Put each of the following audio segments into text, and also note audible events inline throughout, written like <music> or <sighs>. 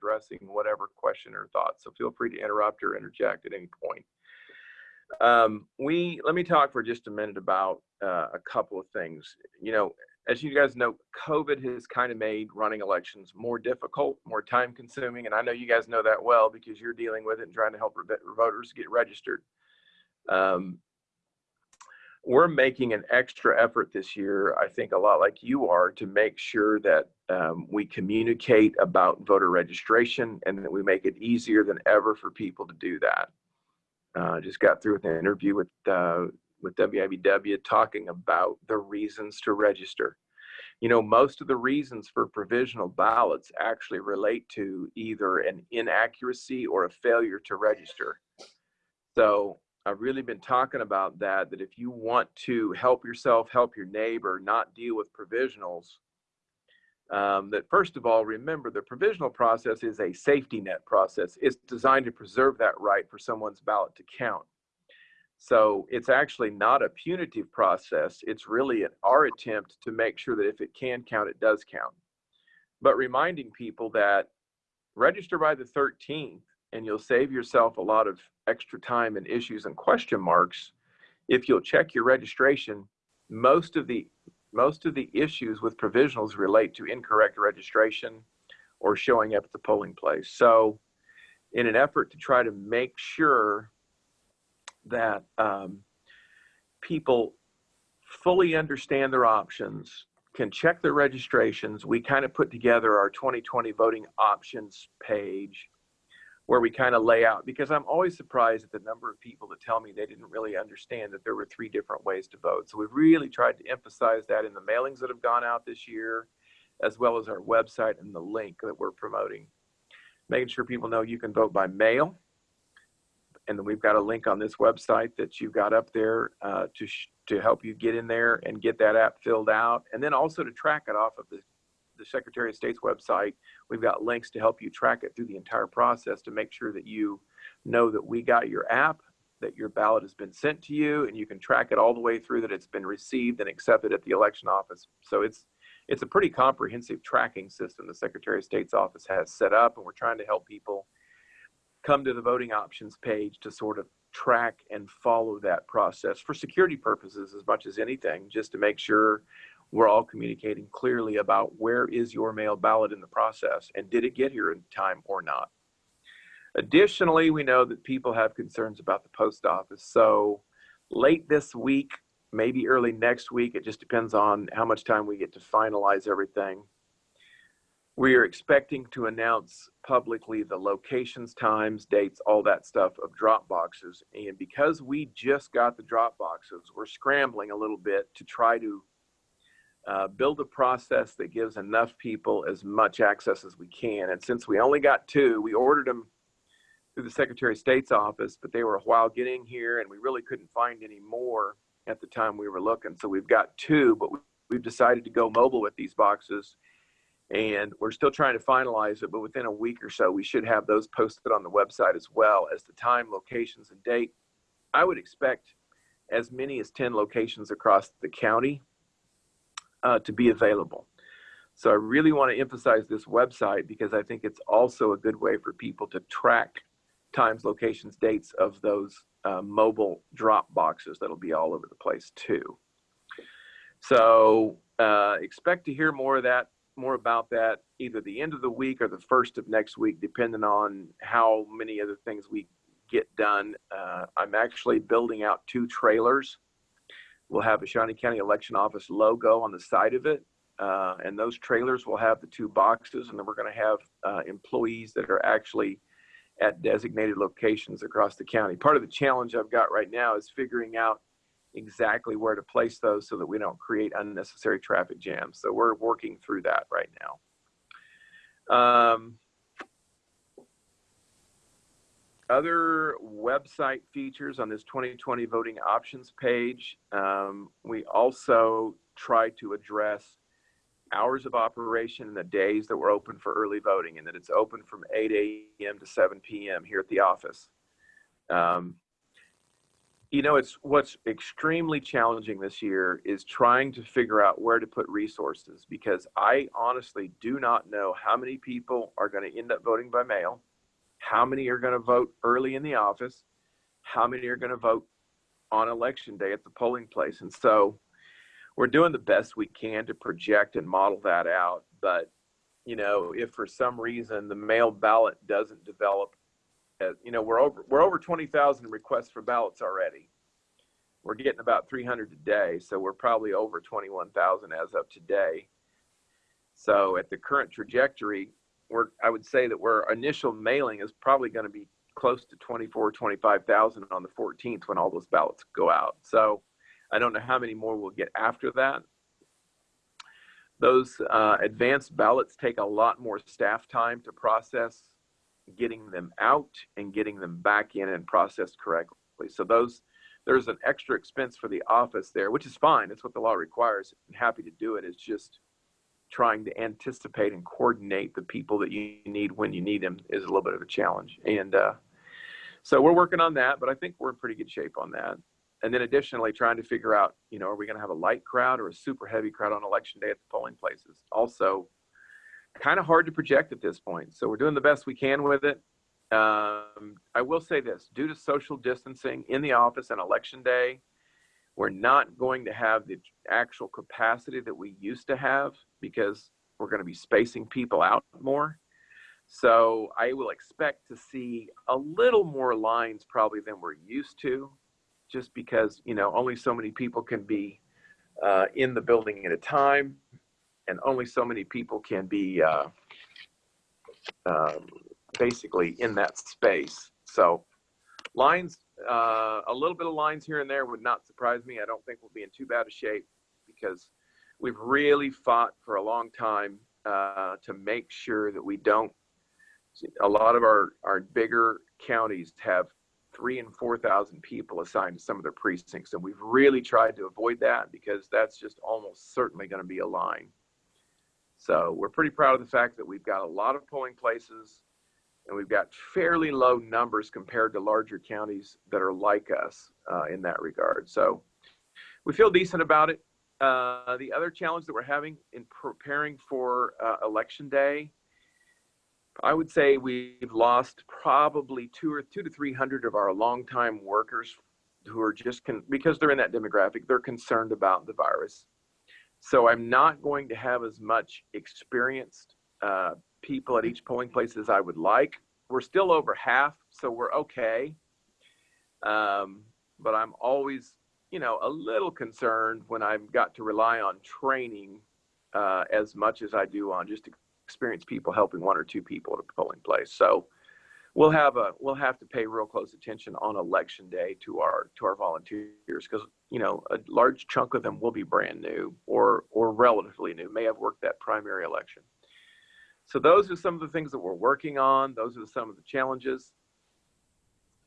addressing whatever question or thought. So feel free to interrupt or interject at any point. Um, we let me talk for just a minute about uh, a couple of things. You know, as you guys know, COVID has kind of made running elections more difficult, more time consuming, and I know you guys know that well because you're dealing with it and trying to help voters get registered. Um, we're making an extra effort this year, I think a lot like you are, to make sure that um, we communicate about voter registration and that we make it easier than ever for people to do that. Uh, just got through with an interview with uh, with WIBW talking about the reasons to register. You know, most of the reasons for provisional ballots actually relate to either an inaccuracy or a failure to register. So I've really been talking about that, that if you want to help yourself, help your neighbor, not deal with provisionals, um, that first of all, remember the provisional process is a safety net process. It's designed to preserve that right for someone's ballot to count. So it's actually not a punitive process. It's really an, our attempt to make sure that if it can count, it does count. But reminding people that register by the 13th and you'll save yourself a lot of extra time and issues and question marks if you'll check your registration. Most of the most of the issues with provisionals relate to incorrect registration or showing up at the polling place. So in an effort to try to make sure that um, people fully understand their options can check their registrations we kind of put together our 2020 voting options page where we kind of lay out because I'm always surprised at the number of people that tell me they didn't really understand that there were three different ways to vote. So we've really tried to emphasize that in the mailings that have gone out this year, as well as our website and the link that we're promoting. Making sure people know you can vote by mail. And then we've got a link on this website that you've got up there uh, to, to help you get in there and get that app filled out. And then also to track it off of the the Secretary of State's website. We've got links to help you track it through the entire process to make sure that you know that we got your app, that your ballot has been sent to you, and you can track it all the way through that it's been received and accepted at the election office. So it's it's a pretty comprehensive tracking system the Secretary of State's office has set up, and we're trying to help people come to the voting options page to sort of track and follow that process for security purposes as much as anything, just to make sure we're all communicating clearly about where is your mail ballot in the process and did it get here in time or not. Additionally, we know that people have concerns about the post office. So late this week, maybe early next week, it just depends on how much time we get to finalize everything. We are expecting to announce publicly the locations, times, dates, all that stuff of drop boxes. And because we just got the drop boxes, we're scrambling a little bit to try to uh, build a process that gives enough people as much access as we can. And since we only got two, we ordered them through the Secretary of State's office, but they were a while getting here and we really couldn't find any more at the time we were looking. So we've got two, but we've decided to go mobile with these boxes and we're still trying to finalize it, but within a week or so, we should have those posted on the website as well as the time, locations, and date. I would expect as many as 10 locations across the county uh, to be available. So I really want to emphasize this website because I think it's also a good way for people to track times, locations, dates of those uh, mobile drop boxes that'll be all over the place too. So uh, expect to hear more of that, more about that either the end of the week or the first of next week, depending on how many other things we get done. Uh, I'm actually building out two trailers will have a Shawnee County Election Office logo on the side of it. Uh, and those trailers will have the two boxes, and then we're going to have uh, employees that are actually at designated locations across the county. Part of the challenge I've got right now is figuring out exactly where to place those so that we don't create unnecessary traffic jams. So we're working through that right now. Um, other website features on this 2020 voting options page, um, we also try to address hours of operation and the days that we're open for early voting and that it's open from 8 a.m. to 7 p.m. here at the office. Um, you know, it's what's extremely challenging this year is trying to figure out where to put resources because I honestly do not know how many people are going to end up voting by mail, how many are going to vote early in the office, how many are going to vote on election day at the polling place. And so we're doing the best we can to project and model that out. But, you know, if for some reason the mail ballot doesn't develop uh, you know, we're over we're over 20,000 requests for ballots already. We're getting about 300 a day, so we're probably over 21,000 as of today. So at the current trajectory, we're I would say that our initial mailing is probably going to be close to 24, 25,000 on the 14th when all those ballots go out. So I don't know how many more we'll get after that. Those uh, advanced ballots take a lot more staff time to process getting them out and getting them back in and processed correctly. So those there's an extra expense for the office there, which is fine. It's what the law requires. I'm happy to do it. It's just trying to anticipate and coordinate the people that you need when you need them is a little bit of a challenge. And uh, so we're working on that, but I think we're in pretty good shape on that. And then additionally, trying to figure out, you know, are we going to have a light crowd or a super heavy crowd on election day at the polling places? Also, kind of hard to project at this point. So we're doing the best we can with it. Um, I will say this due to social distancing in the office and election day, we're not going to have the actual capacity that we used to have because we're going to be spacing people out more. So I will expect to see a little more lines probably than we're used to, just because, you know, only so many people can be uh, in the building at a time and only so many people can be uh, um, basically in that space. So lines, uh, a little bit of lines here and there would not surprise me. I don't think we'll be in too bad a shape because we've really fought for a long time uh, to make sure that we don't. A lot of our, our bigger counties have three and 4,000 people assigned to some of their precincts. And we've really tried to avoid that because that's just almost certainly going to be a line. So we're pretty proud of the fact that we've got a lot of polling places and we've got fairly low numbers compared to larger counties that are like us uh, in that regard. So we feel decent about it. Uh, the other challenge that we're having in preparing for uh, election day, I would say we've lost probably two or two to 300 of our longtime workers who are just because they're in that demographic, they're concerned about the virus. So I'm not going to have as much experienced uh, people at each polling place as I would like. We're still over half, so we're okay. Um, but I'm always, you know, a little concerned when I've got to rely on training uh, as much as I do on just experienced people helping one or two people at a polling place. So we'll have a we'll have to pay real close attention on election day to our to our volunteers because you know a large chunk of them will be brand new or or relatively new may have worked that primary election so those are some of the things that we're working on those are some of the challenges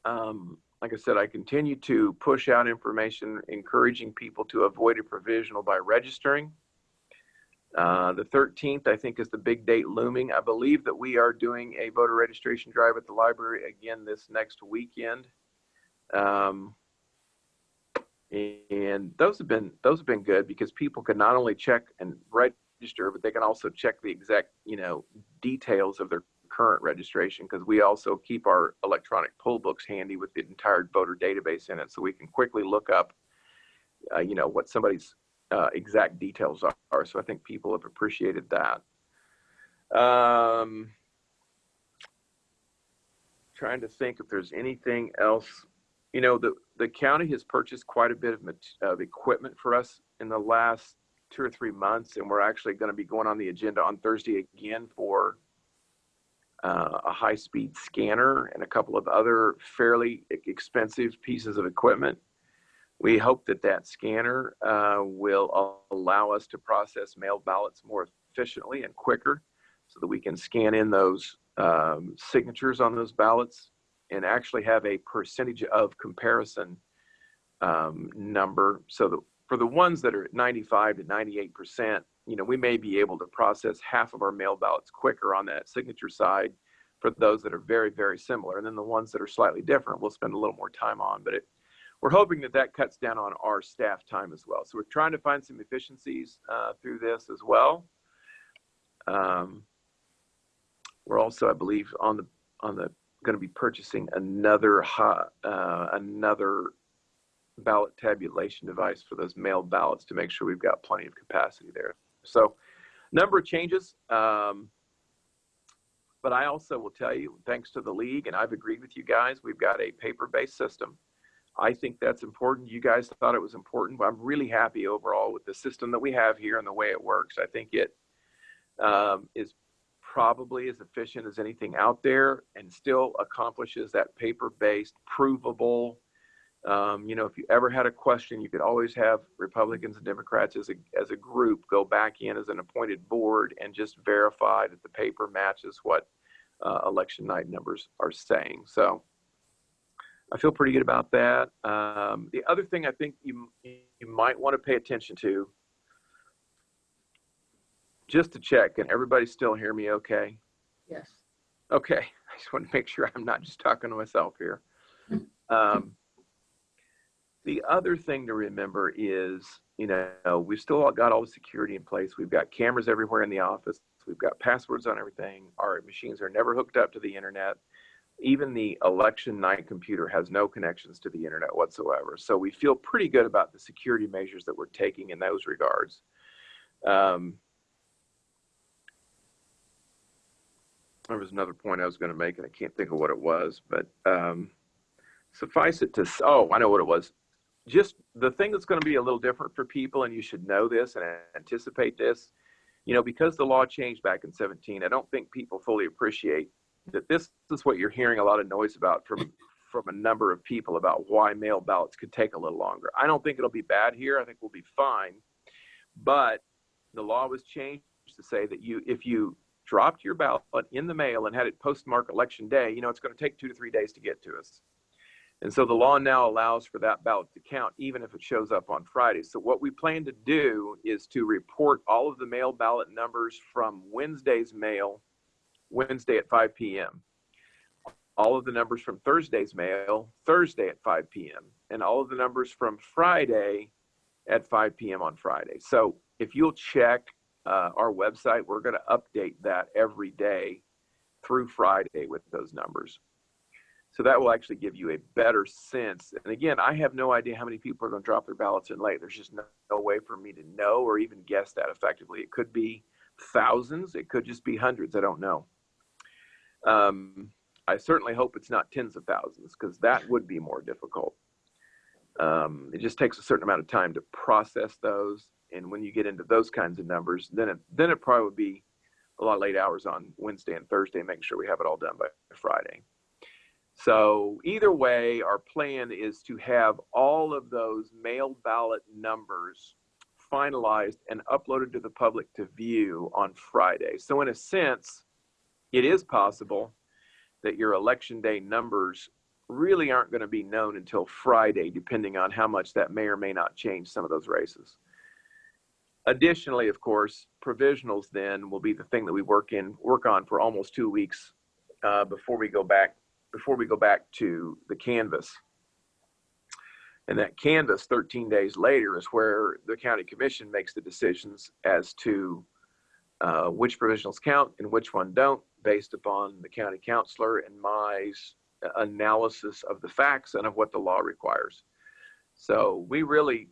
um, like i said i continue to push out information encouraging people to avoid a provisional by registering uh, the 13th, I think, is the big date looming. I believe that we are doing a voter registration drive at the library again this next weekend. Um, and those have been those have been good because people can not only check and register, but they can also check the exact you know details of their current registration because we also keep our electronic poll books handy with the entire voter database in it, so we can quickly look up uh, you know what somebody's uh, exact details are. So I think people have appreciated that. Um, trying to think if there's anything else. You know, the, the county has purchased quite a bit of, of equipment for us in the last two or three months, and we're actually going to be going on the agenda on Thursday again for uh, a high speed scanner and a couple of other fairly expensive pieces of equipment. We hope that that scanner uh, will allow us to process mail ballots more efficiently and quicker so that we can scan in those um, signatures on those ballots and actually have a percentage of comparison um, number so that for the ones that are at 95 to 98 percent you know we may be able to process half of our mail ballots quicker on that signature side for those that are very very similar and then the ones that are slightly different we'll spend a little more time on but it we're hoping that that cuts down on our staff time as well. So we're trying to find some efficiencies uh, through this as well. Um, we're also, I believe, on the on the going to be purchasing another uh, another ballot tabulation device for those mailed ballots to make sure we've got plenty of capacity there. So, number of changes. Um, but I also will tell you, thanks to the league, and I've agreed with you guys, we've got a paper-based system. I think that's important. You guys thought it was important, but I'm really happy overall with the system that we have here and the way it works. I think it um, is probably as efficient as anything out there and still accomplishes that paper-based, provable. Um, you know, if you ever had a question, you could always have Republicans and Democrats as a as a group go back in as an appointed board and just verify that the paper matches what uh, election night numbers are saying. So I feel pretty good about that. Um, the other thing I think you you might want to pay attention to just to check, can everybody still hear me okay? Yes. Okay, <laughs> I just want to make sure I'm not just talking to myself here. <laughs> Um, the other thing to remember is, you know, we've still got all the security in place. We've got cameras everywhere in the office. We've got passwords on everything. Our machines are never hooked up to the internet. Even the election night computer has no connections to the internet whatsoever. So we feel pretty good about the security measures that we're taking in those regards. Um, there was another point I was going to make, and I can't think of what it was, but um, suffice it to, oh, I know what it was. Just the thing that's going to be a little different for people, and you should know this and anticipate this, you know, because the law changed back in 17, I don't think people fully appreciate that this is what you're hearing a lot of noise about from from a number of people about why mail ballots could take a little longer. I don't think it'll be bad here. I think we'll be fine. But the law was changed to say that you if you dropped your ballot in the mail and had it postmarked election day, you know, it's going to take two to three days to get to us. And so the law now allows for that ballot to count even if it shows up on Friday. So what we plan to do is to report all of the mail ballot numbers from Wednesday's mail, Wednesday at 5 p.m. All of the numbers from Thursday's mail, Thursday at 5 p.m. And all of the numbers from Friday at 5 p.m. on Friday. So if you'll check uh, our website, we're going to update that every day through Friday with those numbers. So that will actually give you a better sense. And again, I have no idea how many people are going to drop their ballots in late. There's just no, no way for me to know or even guess that effectively. It could be thousands, it could just be hundreds. I don't know. Um, I certainly hope it's not tens of thousands because that would be more difficult. Um, it just takes a certain amount of time to process those and when you get into those kinds of numbers, then it then it probably would be a lot of late hours on Wednesday and Thursday, making sure we have it all done by Friday. So either way, our plan is to have all of those mail ballot numbers finalized and uploaded to the public to view on Friday. So in a sense, it is possible that your election day numbers really aren't going to be known until Friday, depending on how much that may or may not change some of those races. Additionally, of course, provisionals then will be the thing that we work in work on for almost two weeks uh, before we go back before we go back to the canvass. And that canvass 13 days later is where the county commission makes the decisions as to uh, which provisionals count and which one don't based upon the county counselor and my analysis of the facts and of what the law requires. So we really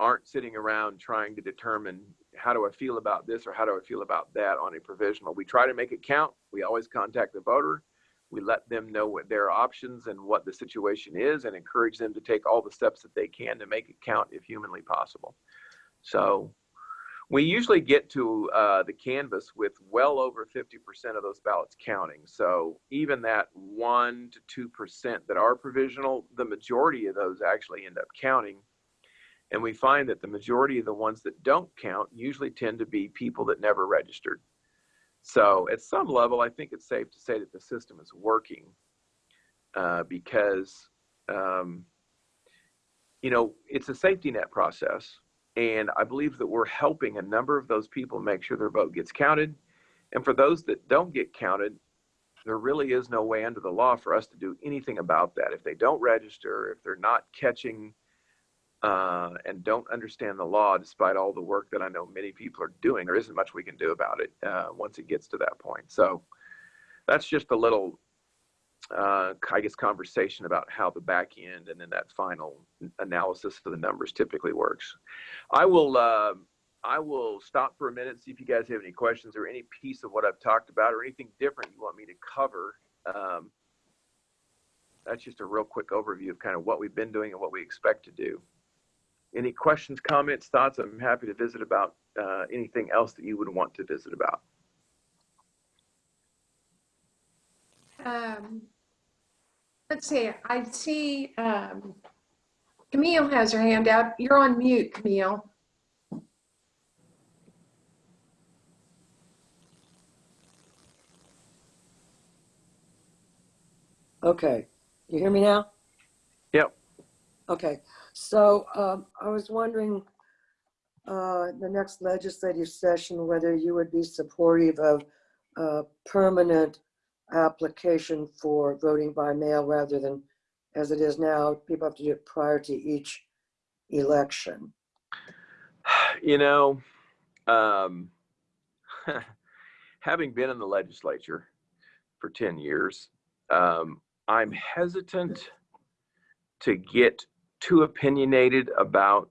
aren't sitting around trying to determine how do I feel about this or how do I feel about that on a provisional. We try to make it count. We always contact the voter. We let them know what their options and what the situation is and encourage them to take all the steps that they can to make it count if humanly possible. So we usually get to uh, the canvass with well over 50% of those ballots counting. So even that 1% to 2% that are provisional, the majority of those actually end up counting and we find that the majority of the ones that don't count usually tend to be people that never registered. So at some level, I think it's safe to say that the system is working uh, because, um, you know, it's a safety net process. And I believe that we're helping a number of those people make sure their vote gets counted. And for those that don't get counted, there really is no way under the law for us to do anything about that. If they don't register, if they're not catching uh, and don't understand the law, despite all the work that I know many people are doing, there isn't much we can do about it uh, once it gets to that point. So that's just a little, uh, I guess, conversation about how the back end and then that final analysis of the numbers typically works. I will. Uh, I will stop for a minute, see if you guys have any questions or any piece of what I've talked about or anything different you want me to cover. Um, that's just a real quick overview of kind of what we've been doing and what we expect to do. Any questions, comments, thoughts? I'm happy to visit about uh, anything else that you would want to visit about. Um, let's see, I see um, Camille has her hand up. You're on mute, Camille. Okay, you hear me now? Yep. Okay, so um, I was wondering, uh, the next legislative session, whether you would be supportive of a permanent application for voting by mail rather than, as it is now, people have to do it prior to each election. <sighs> You know, um, <laughs> having been in the legislature for 10 years, um, I'm hesitant to get too opinionated about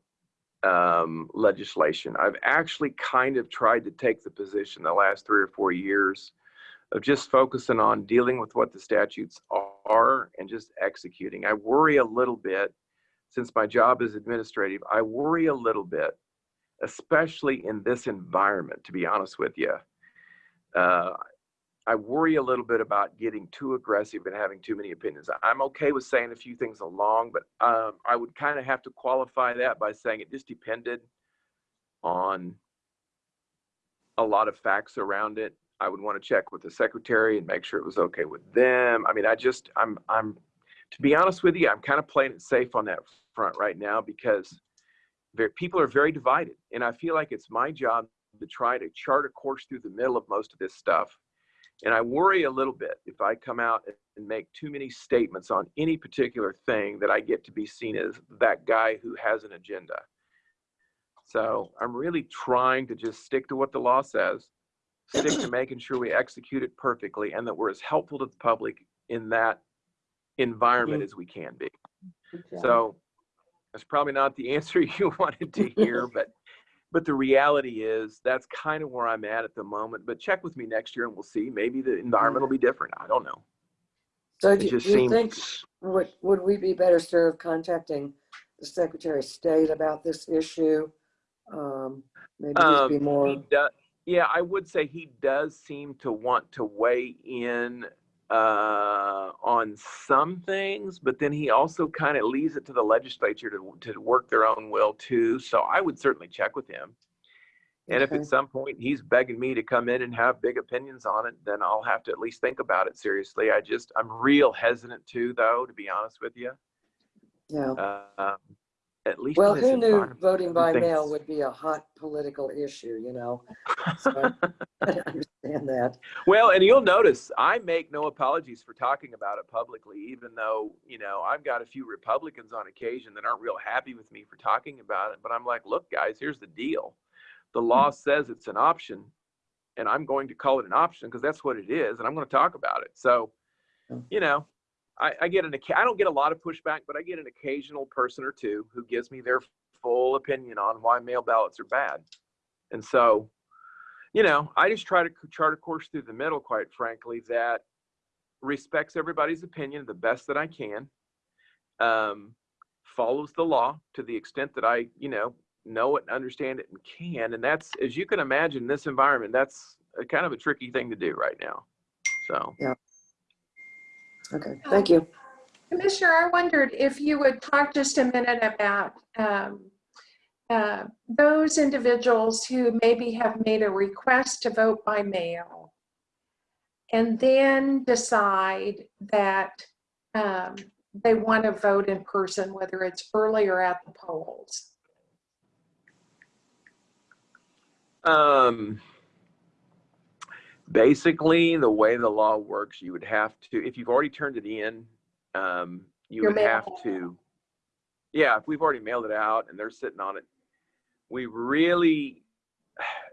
um, legislation. I've actually kind of tried to take the position the last three or four years of just focusing on dealing with what the statutes are and just executing. I worry a little bit, since my job is administrative, I worry a little bit, especially in this environment, to be honest with you. Uh, I worry a little bit about getting too aggressive and having too many opinions. I'm okay with saying a few things along, but um, I would kind of have to qualify that by saying it just depended on a lot of facts around it. I would want to check with the secretary and make sure it was okay with them. I mean, I just, I'm, I'm, to be honest with you, I'm kind of playing it safe on that front right now because very, people are very divided. And I feel like it's my job to try to chart a course through the middle of most of this stuff and I worry a little bit if I come out and make too many statements on any particular thing that I get to be seen as that guy who has an agenda. So I'm really trying to just stick to what the law says, stick to making sure we execute it perfectly and that we're as helpful to the public in that environment mm-hmm. as we can be. So that's probably not the <laughs> answer you wanted to <laughs> hear, but but the reality is that's kind of where I'm at at the moment. But check with me next year and we'll see. Maybe the environment will be different. I don't know. So do do just you think, would, would we be better served contacting the Secretary of State about this issue? Um, Maybe just be um, more, does, yeah, I would say he does seem to want to weigh in uh, on some things, but then he also kind of leaves it to the legislature to, to work their own will too. So I would certainly check with him. And if at some point he's begging me to come in and have big opinions on it, then I'll have to at least think about it seriously. I just, I'm real hesitant too, though, to be honest with you. yeah. Uh, at least Well, who knew voting by things- mail would be a hot political issue, you know? So I <laughs> understand that. Well, and you'll notice I make no apologies for talking about it publicly, even though, you know, I've got a few Republicans on occasion that aren't real happy with me for talking about it. But I'm like, look, guys, here's the deal. The law mm-hmm. says it's an option, and I'm going to call it an option because that's what it is, and I'm going to talk about it. So, you know, I, I get an, I don't get a lot of pushback, but I get an occasional person or two who gives me their full opinion on why mail ballots are bad. And so, you know, I just try to chart a course through the middle, quite frankly, that respects everybody's opinion the best that I can, um, follows the law to the extent that I, you know, know it understand it and can. And that's, as you can imagine, in this environment, that's a kind of a tricky thing to do right now. So, Okay, thank you. Commissioner, I wondered if you would talk just a minute about um, uh, those individuals who maybe have made a request to vote by mail and then decide that um, they want to vote in person, whether it's early or at the polls. um, basically the way the law works, you would have to, if you've already turned it in, um, you Your would have to, yeah, if we've already mailed it out and they're sitting on it, we really,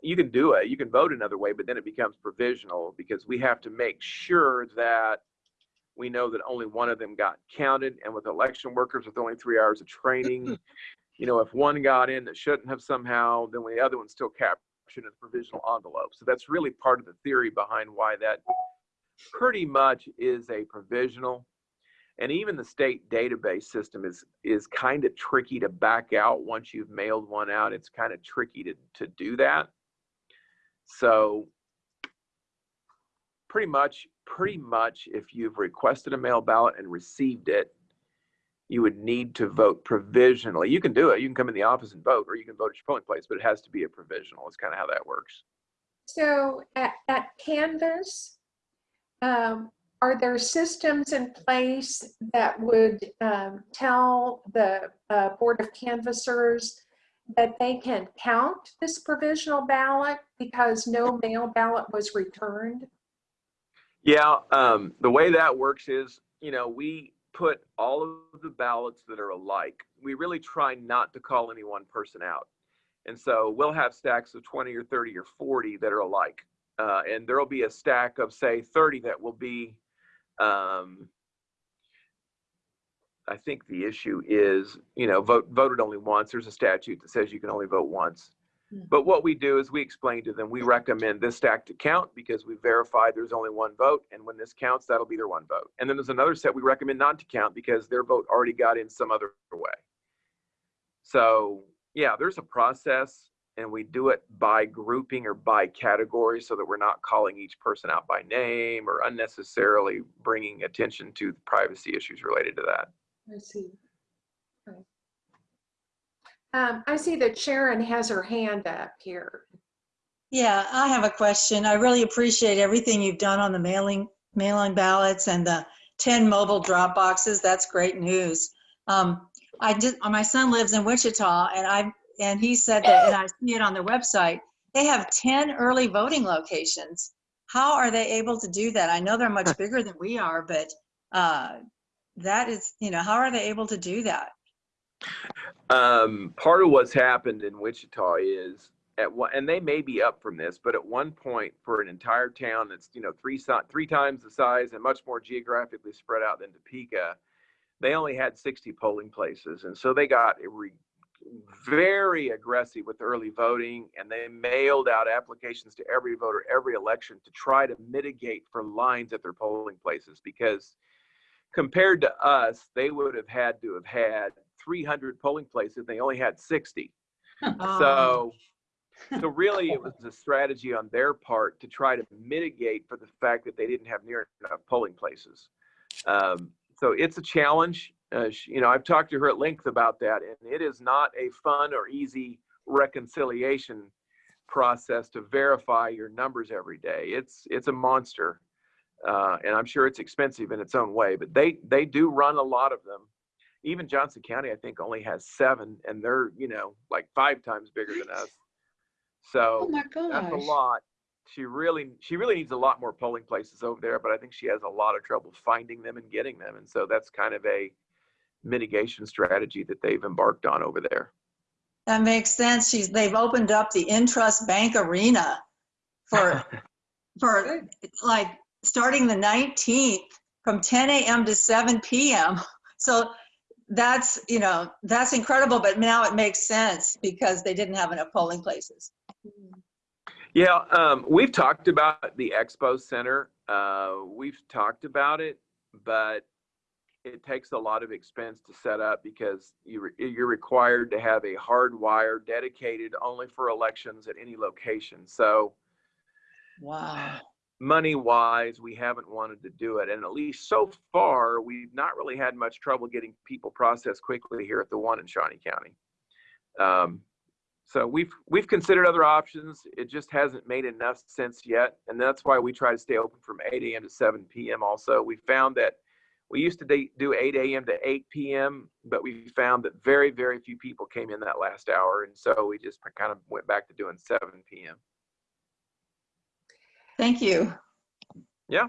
you can do it, you can vote another way, but then it becomes provisional because we have to make sure that we know that only one of them got counted and with election workers with only three hours of training, <laughs> you know, if one got in that shouldn't have somehow, then the other one's still in a provisional envelope. So that's really part of the theory behind why that pretty much is a provisional. And even the state database system is is kind of tricky to back out once you've mailed one out. It's kind of tricky to to do that. So pretty much pretty much if you've requested a mail ballot and received it, you would need to vote provisionally. You can do it. You can come in the office and vote, or you can vote at your polling place, but it has to be a provisional. It's kind of how that works. So at, at Canvass, um, are there systems in place that would um, tell the uh, Board of Canvassers that they can count this provisional ballot because no mail ballot was returned? Yeah, um, the way that works is, you know, we put all of the ballots that are alike. We really try not to call any one person out. And so we'll have stacks of 20 or 30 or 40 that are alike. Uh, and there'll be a stack of, say, 30 that will be, um, I think the issue is, you know, vote, voted only once. There's a statute that says you can only vote once. Hmm. But what we do is we explain to them, we recommend this stack to count because we verified there's only one vote. And when this counts, that'll be their one vote. And then there's another set we recommend not to count because their vote already got in some other way. So yeah, there's a process and we do it by grouping or by category so that we're not calling each person out by name or unnecessarily bringing attention to the privacy issues related to that. I see. Um, I see that Sharon has her hand up here. Yeah, I have a question. I really appreciate everything you've done on the mailing, mailing ballots and the 10 mobile drop boxes. That's great news. Um, I did, my son lives in Wichita and I, and he said that, and I see it on their website, they have 10 early voting locations. How are they able to do that? I know they're much <laughs> bigger than we are, but, uh, that is, you know, how are they able to do that? Um, part of what's happened in Wichita is at one, and they may be up from this, but at one point for an entire town that's you know three three times the size and much more geographically spread out than Topeka, they only had 60 polling places, and so they got very aggressive with early voting, and they mailed out applications to every voter every election to try to mitigate for lines at their polling places because compared to us, they would have had to have had 300 polling places. They only had 60. Oh. So, so really, it was <laughs> a strategy on their part to try to mitigate for the fact that they didn't have near enough polling places. Um, so it's a challenge. Uh, sh- you know, I've talked to her at length about that, and it is not a fun or easy reconciliation process to verify your numbers every day. It's it's a monster, uh, and I'm sure it's expensive in its own way. But they they do run a lot of them. Even Johnson County, I think, only has seven, and they're you know like five times bigger than us. So Oh that's a lot. She really, she really needs a lot more polling places over there, but I think she has a lot of trouble finding them and getting them. And so that's kind of a mitigation strategy that they've embarked on over there. That makes sense. She's, they've opened up the Intrust Bank Arena for, <laughs> for like, starting the 19th from 10 a.m. to 7 p.m. So that's, you know, that's incredible, but now it makes sense because they didn't have enough polling places. Yeah, um, we've talked about the Expo Center. Uh, we've talked about it, but it takes a lot of expense to set up because you re- you're required to have a hard wire dedicated only for elections at any location. So Wow. Money wise, we haven't wanted to do it. And at least so far, we've not really had much trouble getting people processed quickly here at the one in Shawnee County. Um, so we've we've considered other options. It just hasn't made enough sense yet, and that's why we try to stay open from 8 a.m. to 7 p.m. Also, we found that we used to do 8 a.m. to 8 p.m., but we found that very very few people came in that last hour, and so we just kind of went back to doing 7 p.m. Thank you. Yeah.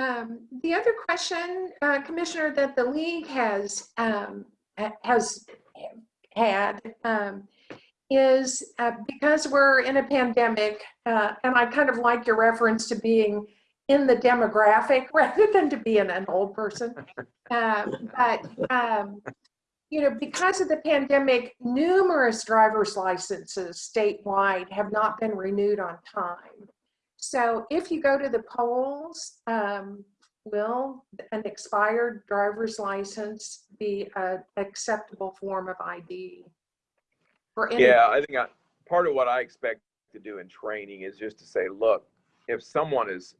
Um, The other question, uh, Commissioner, that the league has, um, has had um, is uh, because we're in a pandemic, uh, and I kind of like your reference to being in the demographic <laughs> rather than to being an old person. Um, <laughs> But, um, you know, because of the pandemic, numerous driver's licenses statewide have not been renewed on time. So if you go to the polls, um, will an expired driver's license be an acceptable form of ID? For Yeah, I think I, part of what I expect to do in training is just to say, look, if someone is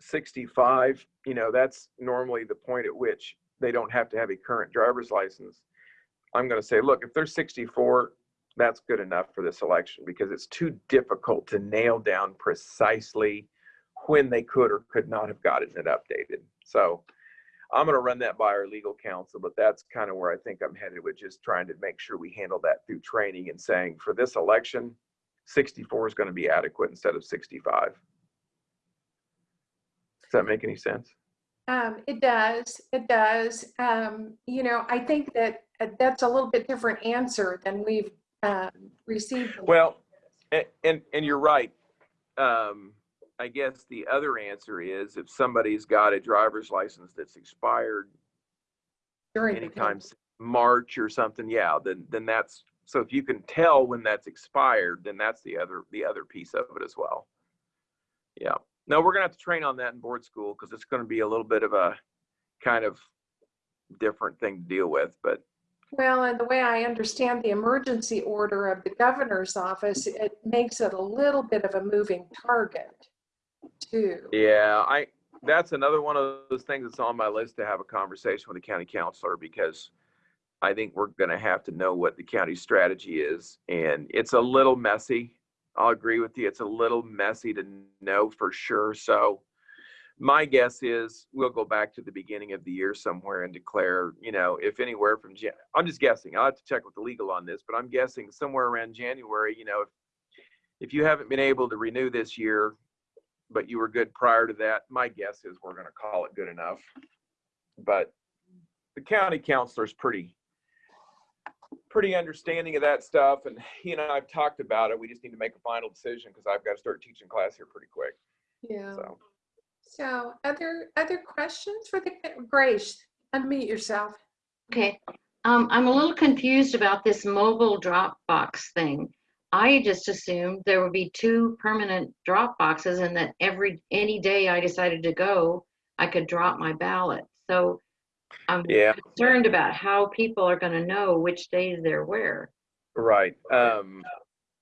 65, you know, that's normally the point at which they don't have to have a current driver's license. I'm going to say, look, if they're 64, that's good enough for this election because it's too difficult to nail down precisely when they could or could not have gotten it updated. So I'm going to run that by our legal counsel, but that's kind of where I think I'm headed with just trying to make sure we handle that through training and saying for this election, 64 is going to be adequate instead of 65. Does that make any sense? um, it does, it does. Um, you know, I think that uh, that's a little bit different answer than we've um, received. Well, and, and, and you're right. Um, I guess the other answer is if somebody's got a driver's license that's expired during anytime. March or something, yeah, then, then that's, so if you can tell when that's expired, then that's the other, the other piece of it as well. Yeah, no, we're gonna have to train on that in board school because it's gonna be a little bit of a kind of different thing to deal with, but Well, and the way I understand the emergency order of the governor's office, it makes it a little bit of a moving target too. Yeah, I, that's another one of those things that's on my list to have a conversation with the county counselor because I think we're gonna have to know what the county strategy is and it's a little messy. I'll agree with you. It's a little messy to know for sure. So my guess is we'll go back to the beginning of the year somewhere and declare, you know, if anywhere from, Jan- I'm just guessing. I'll have to check with the legal on this, but I'm guessing somewhere around January, you know, if, if you haven't been able to renew this year, but you were good prior to that, my guess is we're gonna call it good enough. But the county counselor's pretty, pretty understanding of that stuff. And, you know, I've talked about it. We just need to make a final decision because I've got to start teaching class here pretty quick. Yeah. So, So other, other questions for the, Grace, unmute yourself. Okay, um, I'm a little confused about this mobile Dropbox thing. I just assumed there would be two permanent drop boxes and that every, any day I decided to go, I could drop my ballot. So I'm yeah, concerned about how people are gonna know which days they're where. right. Um,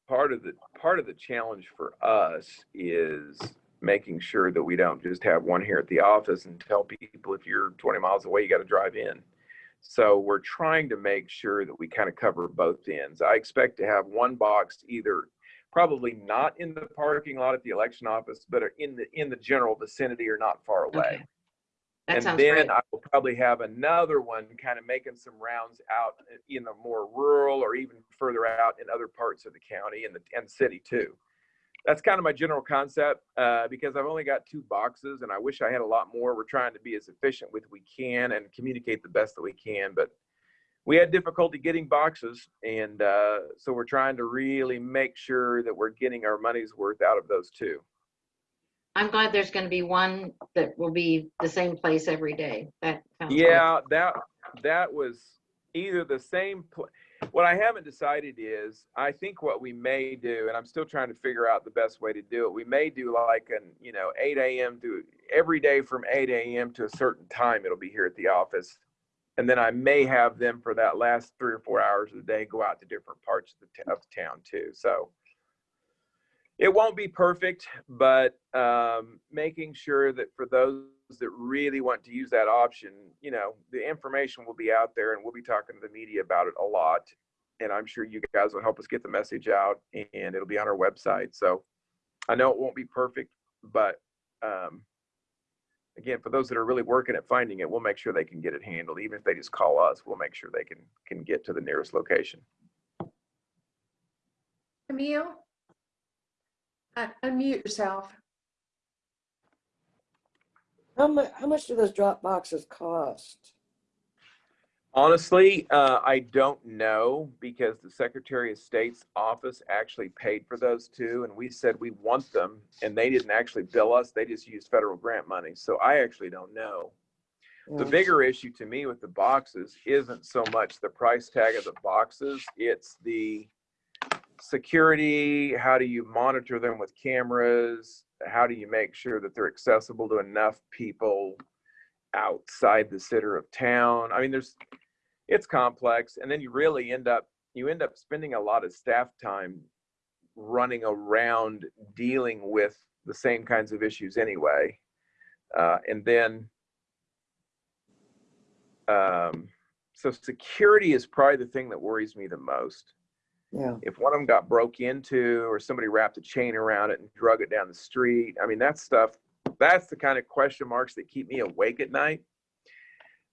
part of the, part of the challenge for us is making sure that we don't just have one here at the office and tell people if you're 20 miles away, you got to drive in. So we're trying to make sure that we kind of cover both ends. I expect to have one box either probably not in the parking lot at the election office, but in the in the general vicinity or not far away. Okay. That and then great. I will probably have another one kind of making some rounds out in the more rural or even further out in other parts of the county and the and city too. That's kind of my general concept uh, because I've only got two boxes and I wish I had a lot more. We're trying to be as efficient with we can and communicate the best that we can, but we had difficulty getting boxes and uh, so we're trying to really make sure that we're getting our money's worth out of those two. I'm glad there's gonna be one that will be the same place every day. That great. Yeah, that that was either the same. Pl- what I haven't decided is, I think what we may do, and I'm still trying to figure out the best way to do it. We may do like an, you know, 8 a.m. to every day from 8 a.m. to a certain time. It'll be here at the office, and then I may have them for that last three or four hours of the day go out to different parts of the, of town too. So it won't be perfect, but um, making sure that for those that really want to use that option, you know, the information will be out there and we'll be talking to the media about it a lot. And I'm sure you guys will help us get the message out and it'll be on our website. So I know it won't be perfect, but um, again, for those that are really working at finding it, we'll make sure they can get it handled. Even if they just call us, we'll make sure they can can get to the nearest location. Camille? Unmute yourself. How mu, how much do those drop boxes cost? Honestly, uh, I don't know because the Secretary of State's office actually paid for those two, and we said we want them, and they didn't actually bill us. They just used federal grant money. So I actually don't know. The bigger issue to me with the boxes isn't so much the price tag of the boxes, it's the security. How do you monitor them with cameras? How do you make sure that they're accessible to enough people outside the center of town? I mean, there's, it's complex. And then you really end up, you end up spending a lot of staff time running around dealing with the same kinds of issues anyway. Uh, and then, um, so security is probably the thing that worries me the most. Yeah, If one of them got broke into or somebody wrapped a chain around it and drug it down the street, I mean, that stuff, that's the kind of question marks that keep me awake at night.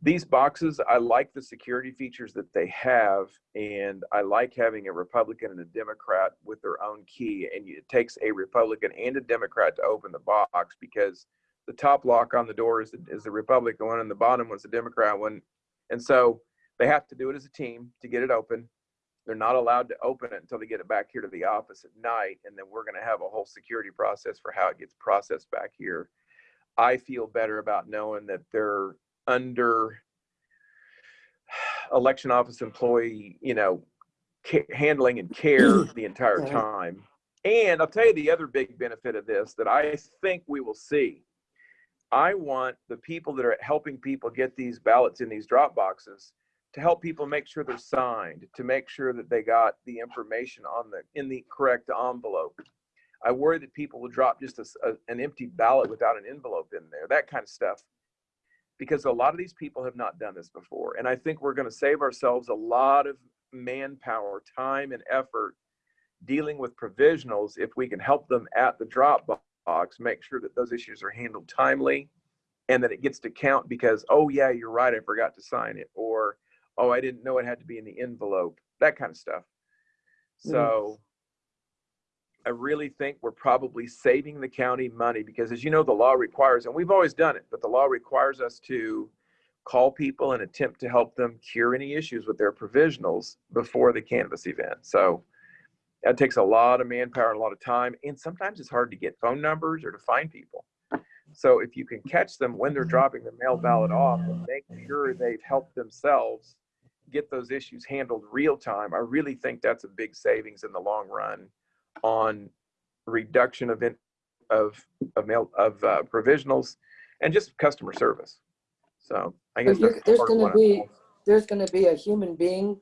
These boxes, I like the security features that they have, and I like having a Republican and a Democrat with their own key. And it takes a Republican and a Democrat to open the box because the top lock on the door is the, is the Republican one, and the bottom one's the Democrat one. And so they have to do it as a team to get it open. They're not allowed to open it until they get it back here to the office at night, and then we're going to have a whole security process for how it gets processed back here. I feel better about knowing that they're under <sighs> election office employee, you know, handling and care <clears throat> the entire time. And I'll tell you the other big benefit of this that I think we will see. I want the people that are helping people get these ballots in these drop boxes to help people make sure they're signed, to make sure that they got the information on the in the correct envelope. I worry that people will drop just a a an empty ballot without an envelope in there, that kind of stuff. Because a lot of these people have not done this before. And I think we're going to save ourselves a lot of manpower, time, and effort dealing with provisionals if we can help them at the drop box, make sure that those issues are handled timely and that it gets to count because, oh, yeah, you're right, I forgot to sign it. Or, oh, I didn't know it had to be in the envelope, that kind of stuff. Mm. So I really think we're probably saving the county money because as you know, the law requires, and we've always done it, but the law requires us to call people and attempt to help them cure any issues with their provisionals before the canvass event. So that takes a lot of manpower and a lot of time. And sometimes it's hard to get phone numbers or to find people. So if you can catch them when they're dropping the mail ballot off and make sure they've helped themselves get those issues handled real time, I really think that's a big savings in the long run on reduction of in, of of mail of uh, provisionals and just customer service. So I guess there's gonna be- there's gonna be a human being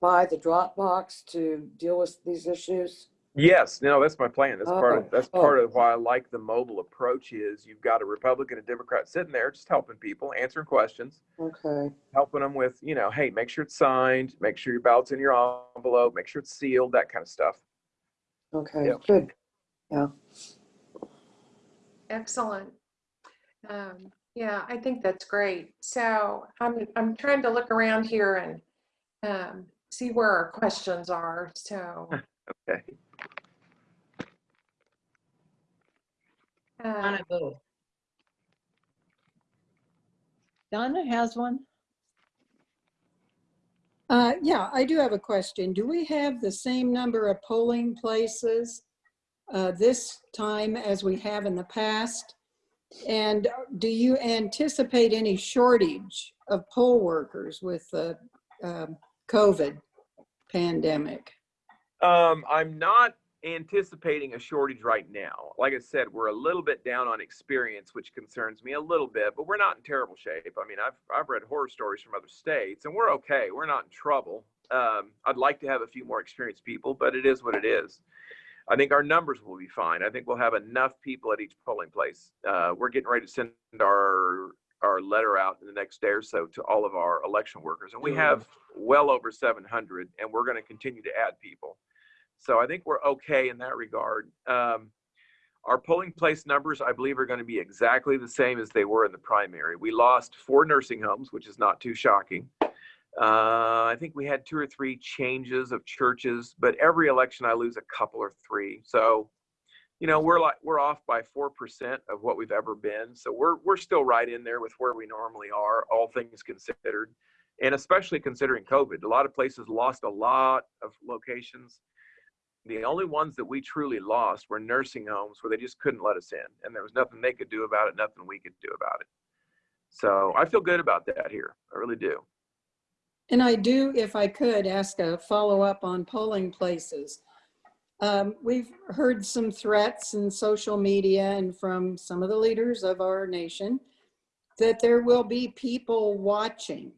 by the drop box to deal with these issues? Yes, no, that's my plan. That's part Oh, of that's oh. part of why I like the mobile approach. Is you've got a Republican and Democrat sitting there just helping people, answering questions, Okay, helping them with you know, hey, make sure it's signed, make sure your ballot's in your envelope, make sure it's sealed, that kind of stuff. okay, Yep. good. Yeah. Excellent. Um, yeah, I think that's great. So I'm, I'm trying to look around here and um, see where our questions are. So. <laughs> Okay. Donna Booth. Donna has one. Uh, yeah, I do have a question. Do we have the same number of polling places uh, this time as we have in the past? And do you anticipate any shortage of poll workers with the um, COVID pandemic? Um, I'm not anticipating a shortage right now. Like I said, we're a little bit down on experience, which concerns me a little bit, but we're not in terrible shape. I mean, I've I've read horror stories from other states, and we're okay. We're not in trouble. Um, I'd like to have a few more experienced people, but it is what it is. I think our numbers will be fine. I think we'll have enough people at each polling place. Uh, we're getting ready to send our our letter out in the next day or so to all of our election workers, and we have well over 700, and we're going to continue to add people. So I think we're okay in that regard. Um, our polling place numbers, I believe, are going to be exactly the same as they were in the primary. We lost four nursing homes, which is not too shocking. Uh, I think we had two or three changes of churches, but every election I lose a couple or three. So you know, we're like we're off by four percent of what we've ever been. So we're we're still right in there with where we normally are, all things considered, and especially considering COVID. A lot of places lost a lot of locations. The only ones that we truly lost were nursing homes where they just couldn't let us in, and there was nothing they could do about it, nothing we could do about it. So I feel good about that here. I really do. And I do, if I could, ask a follow-up on polling places. Um, We've heard some threats in social media and from some of the leaders of our nation that there will be people watching.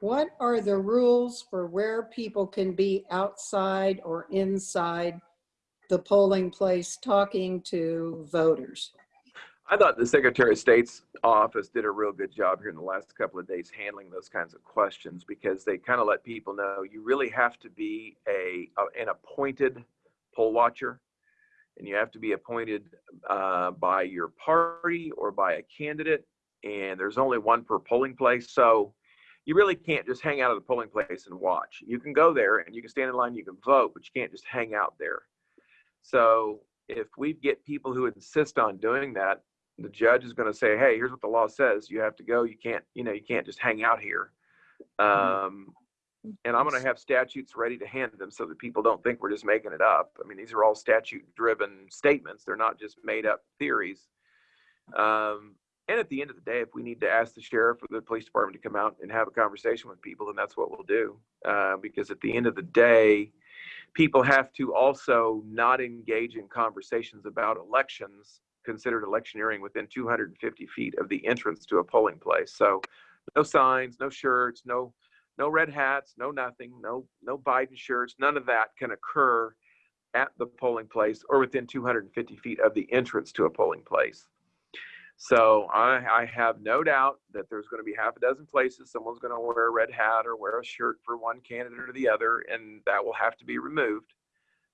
What are the rules for where people can be outside or inside the polling place talking to voters? I thought the Secretary of State's office did a real good job here in the last couple of days handling those kinds of questions because they kind of let people know you really have to be a, a an appointed poll watcher. And you have to be appointed uh, by your party or by a candidate. And there's only one per polling place. So you really can't just hang out at the polling place and watch you can go there and you can stand in line you can vote but you can't just hang out there so if we get people who insist on doing that the judge is going to say, "Hey, here's what the law says. You have to go. You can't, you know, you can't just hang out here." Um, and I'm going to have statutes ready to hand them so that people don't think we're just making it up. I mean, these are all statute-driven statements. They're not just made-up theories. Um, and at the end of the day, if we need to ask the sheriff or the police department to come out and have a conversation with people, then that's what we'll do. Uh, because at the end of the day, people have to also not engage in conversations about elections considered electioneering within 250 feet of the entrance to a polling place. So no signs, no shirts, no no red hats, no nothing, no no Biden shirts, none of that can occur at the polling place or within 250 feet of the entrance to a polling place. So I, I have no doubt that there's going to be half a dozen places someone's going to wear a red hat or wear a shirt for one candidate or the other, and that will have to be removed.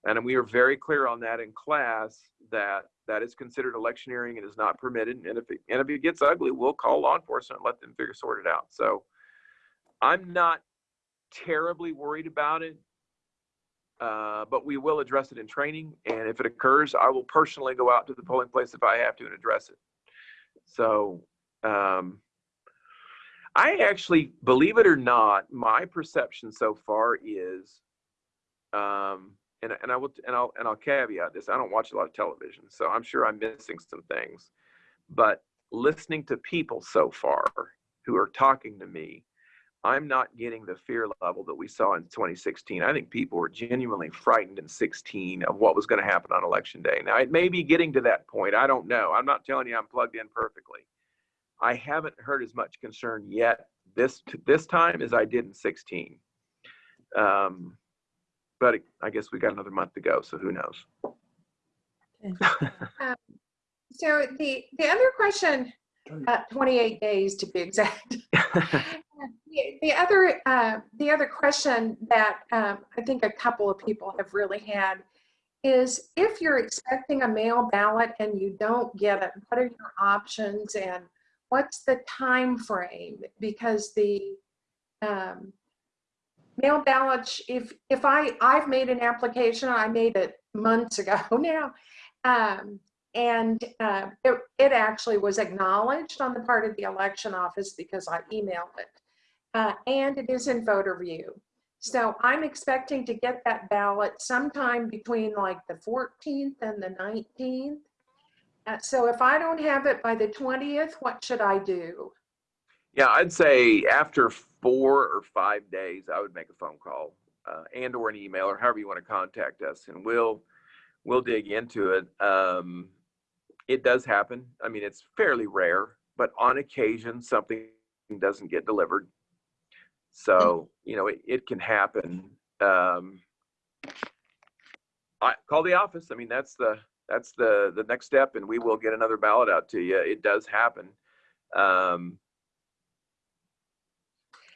And we are very clear on that in class that that is considered electioneering and is not permitted. And if it, and if it gets ugly, we'll call law enforcement and let them figure sort it out. So I'm not terribly worried about it, uh, but we will address it in training. And if it occurs, I will personally go out to the polling place if I have to and address it. So um, I actually, believe it or not, my perception so far is um, and, and I will and I'll and I'll caveat this. I don't watch a lot of television, so I'm sure I'm missing some things. But listening to people so far who are talking to me, I'm not getting the fear level that we saw in 2016. I think people were genuinely frightened in 16 of what was going to happen on election day. Now it may be getting to that point. I don't know. I'm not telling you I'm plugged in perfectly. I haven't heard as much concern yet this this time as I did in 16. Um, but I guess we got another month to go, so who knows? <laughs> So the, the other question, uh, 28 days to be exact. <laughs> The the other, uh, the other question that um, I think a couple of people have really had is if you're expecting a mail ballot and you don't get it, what are your options and what's the time frame? Because the um, mail ballots, if, if I, I've made an application, I made it months ago <laughs> now. Um, and uh, it, it actually was acknowledged on the part of the election office because I emailed it. Uh, and it is in VoterView. So I'm expecting to get that ballot sometime between like the 14th and the 19th. Uh, so if I don't have it by the 20th, what should I do? Yeah, I'd say after four or five days, I would make a phone call uh, and or an email or however you want to contact us, and we'll we'll dig into it. Um, it does happen. I mean, it's fairly rare, but on occasion something doesn't get delivered. So you know, it, it can happen. Um, I call the office. I mean, that's the that's the the next step, and we will get another ballot out to you. It does happen. Um,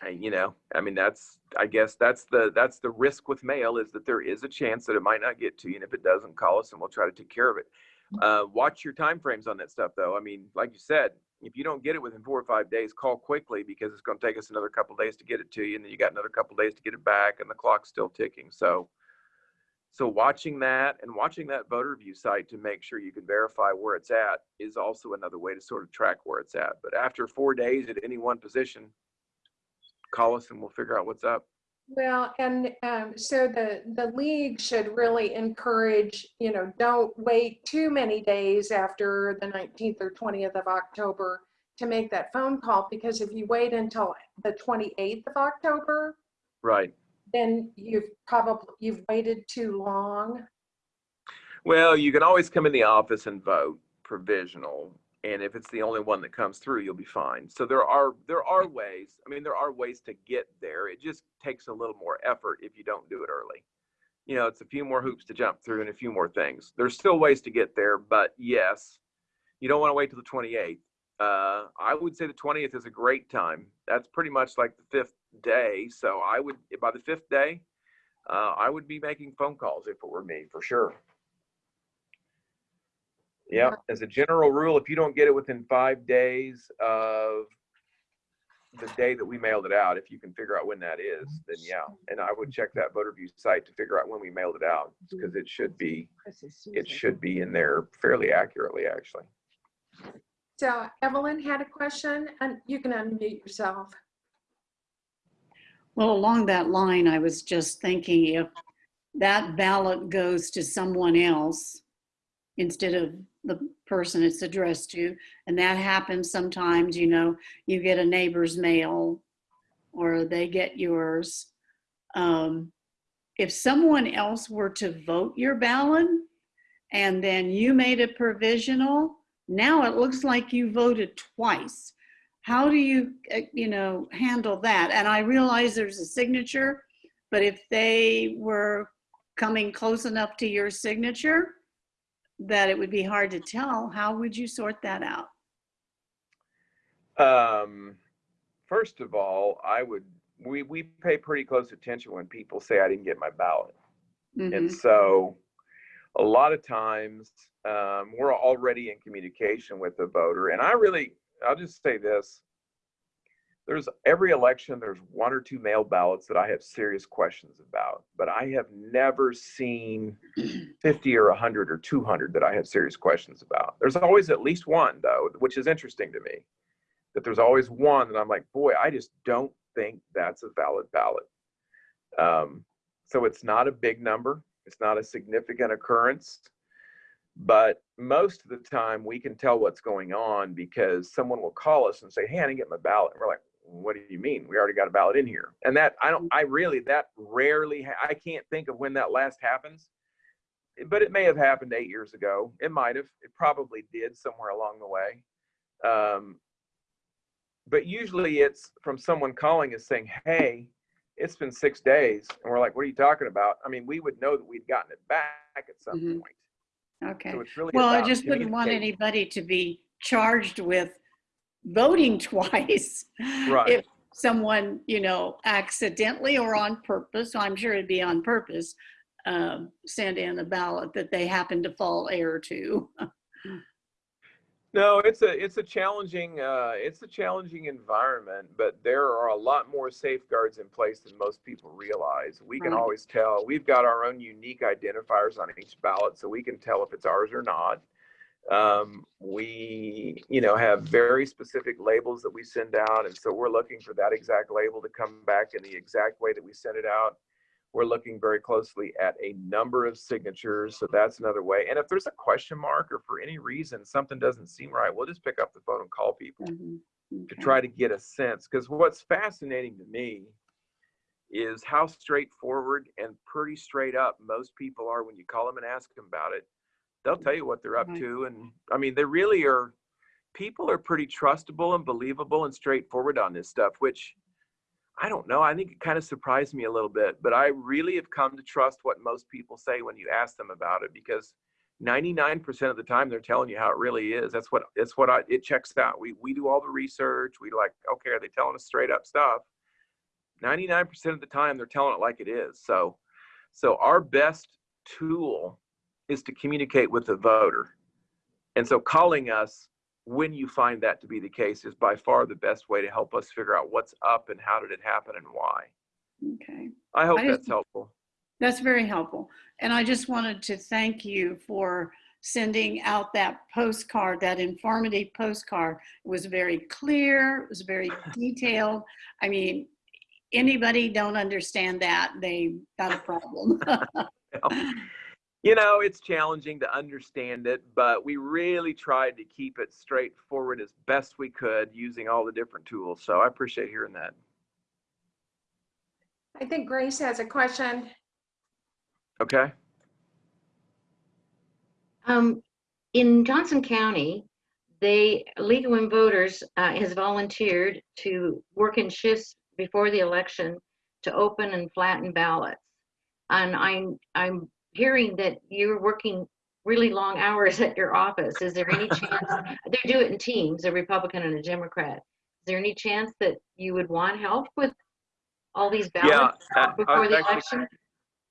I- you know, I mean, that's I guess that's the that's the risk with mail is that there is a chance that it might not get to you, and if it doesn't, call us and we'll try to take care of it. Uh, watch your time frames on that stuff, though. I mean, like you said, if you don't get it within four or five days, call quickly because it's going to take us another couple days to get it to you, and then you got another couple days to get it back, and the clock's still ticking. So, So watching that and watching that VoterView site to make sure you can verify where it's at is also another way to sort of track where it's at. But after four days at any one position, call us and we'll figure out what's up. Well, and um, so the, the league should really encourage, you know, don't wait too many days after the 19th or 20th of October to make that phone call, because if you wait until the 28th of October, Right. then you've probably, you've waited too long. Well, you can always come in the office and vote provisional. And if it's the only one that comes through, you'll be fine. So there are there are ways. I mean, there are ways to get there. It just takes a little more effort if you don't do it early. You know, it's a few more hoops to jump through and a few more things. There's still ways to get there, but yes, you don't want to wait till the 28th. Uh, I would say the 20th is a great time. That's pretty much like the fifth day. So I would by the fifth day, uh, I would be making phone calls if it were me for sure. Yeah, as a general rule, if you don't get it within five days of the day that we mailed it out, if you can figure out when that is, then yeah. And I would check that VoterView site to figure out when we mailed it out because it should be, it should be in there fairly accurately, actually. So Evelyn had a question, and you can unmute yourself. Well, along that line, I was just thinking if that ballot goes to someone else instead of the person it's addressed to, and that happens sometimes, you know, you get a neighbor's mail or they get yours. Um, If someone else were to vote your ballot and then you made it provisional, now it looks like you voted twice how do you, uh, you know, handle that? And I realize there's a signature, but if they were coming close enough to your signature that it would be hard to tell, how would you sort that out? Um, first of all, I would, we, we pay pretty close attention when people say I didn't get my ballot. And Mhm. so a lot of times um, we're already in communication with the voter. And I really, I'll just say this. There's every election, there's one or two mail ballots that I have serious questions about, but I have never seen <clears throat> 50 or 100 or 200 that I have serious questions about. There's always at least one, though, which is interesting to me. That there's always one that I'm like, boy, I just don't think that's a valid ballot. Um, so it's not a big number. It's not a significant occurrence. But most of the time, we can tell what's going on because someone will call us and say, Hey, I didn't get my ballot. And we're like, What do you mean? We already got a ballot in here. And that, I don't, I really, that rarely, ha- I can't think of when that last happens. But it may have happened eight years ago. It might have. It probably did somewhere along the way. Um, but usually it's from someone calling us saying, Hey, it's been six days. And we're like, What are you talking about? I mean, we would know that we'd gotten it back at some Mhm. point. Okay. So it's really Well, I just wouldn't want anybody to be charged with voting <laughs> twice. Right. If someone, you know, accidentally or on purpose, I'm sure it'd be on purpose, um, send in a ballot that they happen to fall heir to. No, it's a it's a challenging uh, it's a challenging environment, but there are a lot more safeguards in place than most people realize. We can Right. always tell. We've got our own unique identifiers on each ballot, so we can tell if it's ours or not. Um, we, you know, have very specific labels that we send out, and so we're looking for that exact label to come back in the exact way that we sent it out. We're looking very closely at a number of signatures, so that's another way. And if there's a question mark or for any reason something doesn't seem right, we'll just pick up the phone and call people Mhm. to try to get a sense. Because what's fascinating to me is how straightforward and pretty straight up most people are when you call them and ask them about it. They'll tell you what they're up Right. to. And I mean, they really are, people are pretty trustable and believable and straightforward on this stuff, which I don't know. I think it kind of surprised me a little bit, but I really have come to trust what most people say when you ask them about it because 99% of the time they're telling you how it really is. That's what that's what I it checks out. We we do all the research. We like, okay, are they telling us straight up stuff? 99% of the time they're telling it like it is. So so our best tool is to communicate with the voter. And so calling us when you find that to be the case is by far the best way to help us figure out what's up and how did it happen and why. Okay. I hope I just- that's helpful. That's very helpful. And I just wanted to thank you for sending out that postcard, that informative postcard. It was very clear, it was very <laughs> detailed. I mean, anybody don't understand that, they got a problem. <laughs> <laughs> You know, it's challenging to understand it, but we really tried to keep it straightforward as best we could using all the different tools. So I appreciate hearing that. I think Grace has a question. Okay. Um, in Johnson County, they, League of Women Voters uh, has volunteered to work in shifts before the election to open and flatten ballots. And I'm, I'm hearing that you're working really long hours at your office. Is there any chance, <laughs> they do it in teams, a Republican and a Democrat. Is there any chance that you would want help with all these Yeah, ballots I before the actually- election?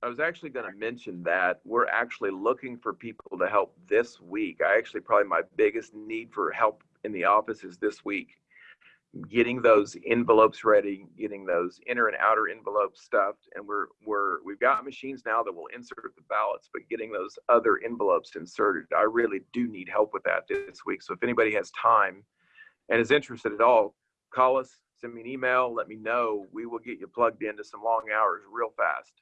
I was actually going to mention that we're actually looking for people to help this week. I actually probably my biggest need for help in the office is this week. Getting those envelopes ready, getting those inner and outer envelopes stuffed, and we're we're we've got machines now that will insert the ballots, but getting those other envelopes inserted, I really do need help with that this week. So if anybody has time and is interested at all, call us, send me an email, let me know. We will get you plugged into some long hours real fast.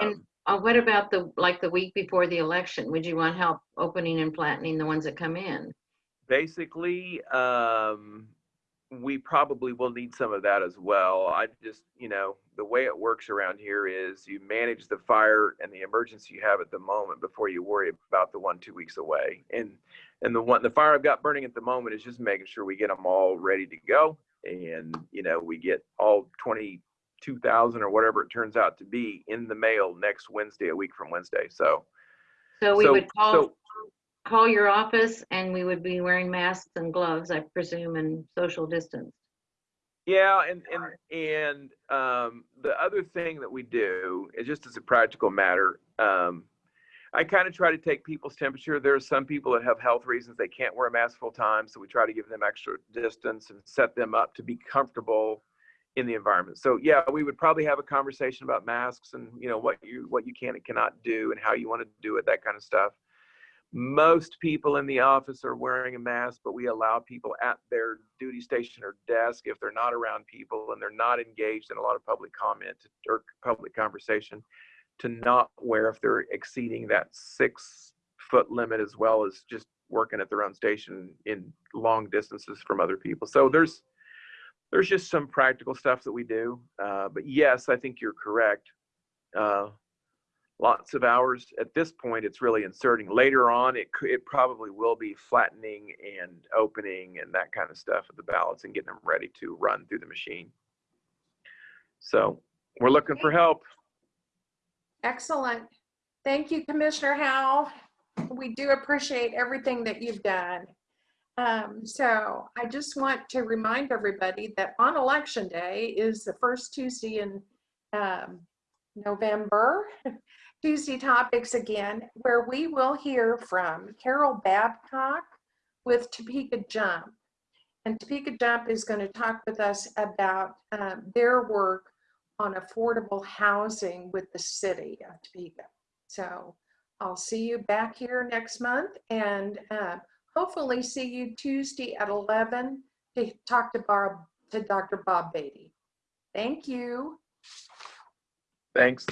And Um, uh, what about the, like the week before the election? Would you want help opening and flattening the ones that come in? basically, um, we probably will need some of that as well. I just, you know, the way it works around here is you manage the fire and the emergency you have at the moment before you worry about the one two weeks away. And and the one the fire I've got burning at the moment is just making sure we get them all ready to go, and you know we get all twenty two thousand or whatever it turns out to be in the mail next Wednesday, a week from Wednesday. So So we so would call, so call your office and we would be wearing masks and gloves, I presume, and social distance. Yeah, and and and um, the other thing that we do is just as a practical matter. Um, I kind of try to take people's temperature. There are some people that have health reasons they can't wear a mask full time, so we try to give them extra distance and set them up to be comfortable in the environment. So yeah, we would probably have a conversation about masks and you know what you what you can and cannot do and how you want to do it, that kind of stuff. Most people in the office are wearing a mask, but we allow people at their duty station or desk, if they're not around people and they're not engaged in a lot of public comment or public conversation, to not wear if they're exceeding that six foot limit as well as just working at their own station in long distances from other people. So there's there's just some practical stuff that we do. Uh, but yes, I think you're correct. Uh, lots of hours at this point it's really inserting later on it it probably will be flattening and opening and that kind of stuff of the ballots and getting them ready to run through the machine so we're looking for help Excellent. Thank you, Commissioner Howell. We do appreciate everything that you've done. Um, so I just want to remind everybody that on election day is the first Tuesday in um, November. <laughs> Tuesday topics again, where we will hear from Carol Babcock with Topeka Jump. And Topeka Jump is going to talk with us about um, their work on affordable housing with the city of Topeka. So I'll see you back here next month and uh, hopefully see you Tuesday at 11 to talk to to Dr. Bob Beatty. Thank you. thanks